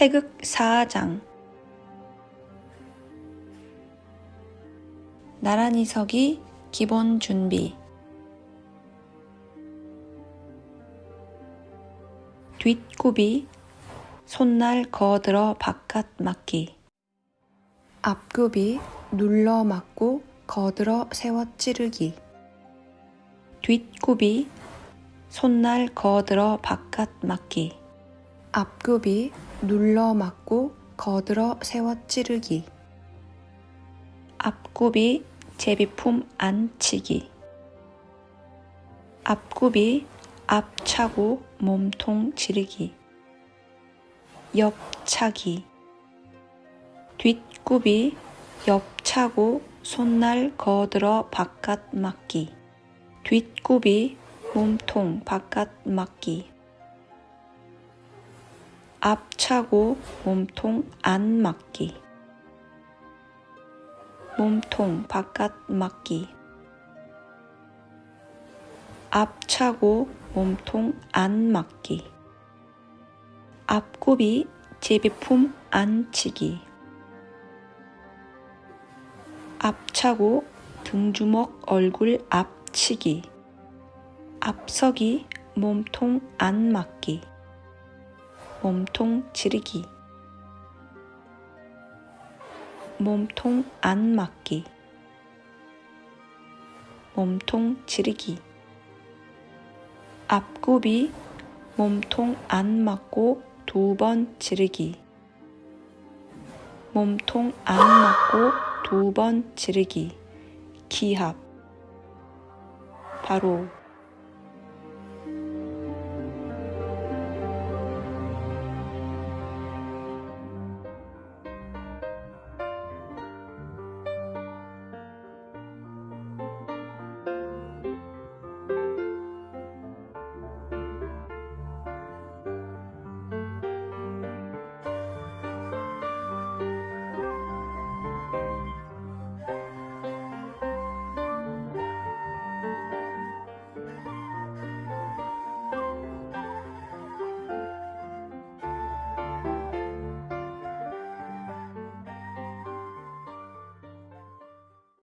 태극 사장. 나란히 서기 기본 준비. 뒷굽이 손날 거들어 바깥 맞기. 앞굽이 눌러 맞고 거들어 세워 찌르기. 뒷굽이 손날 거들어 바깥 맞기 앞굽이 눌러 맞고 거들어 세워 찌르기. 앞굽이 제비품 안치기. 앞굽이 앞차고 몸통 지르기. 옆차기. 뒷굽이 옆차고 손날 거들어 바깥 맞기. 뒷굽이 몸통 바깥 맞기 앞차고 몸통 안 맞기. 몸통 바깥 맞기. 앞차고 몸통 안 맞기. 앞굽이 제비품 안 치기. 앞차고 등주먹 얼굴 앞치기. 앞서기 몸통 안 맞기 몸통 지르기. 몸통 안 맞기. 몸통 지르기. 앞굽이 몸통 안 맞고 두 번 지르기. 몸통 안 맞고 두 번 지르기. 기합. 바로